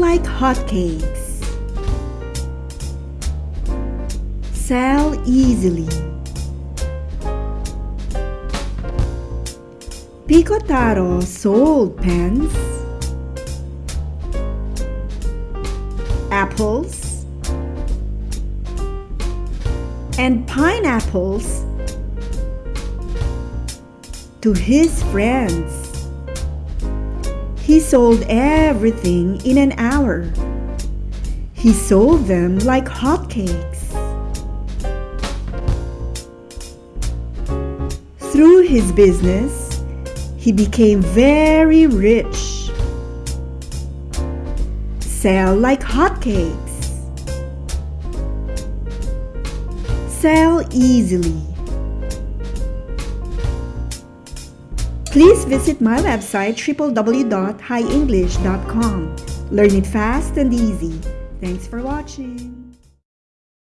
like hotcakes. Sell easily. Pikotaro sold pens, apples, and pineapples to his friends. He sold everything in an hour. He sold them like hotcakes. Through his business, he became very rich. Sell like hotcakes. Sell easily. Please visit my website www.highenglish.com. Learn it fast and easy. Thanks for watching.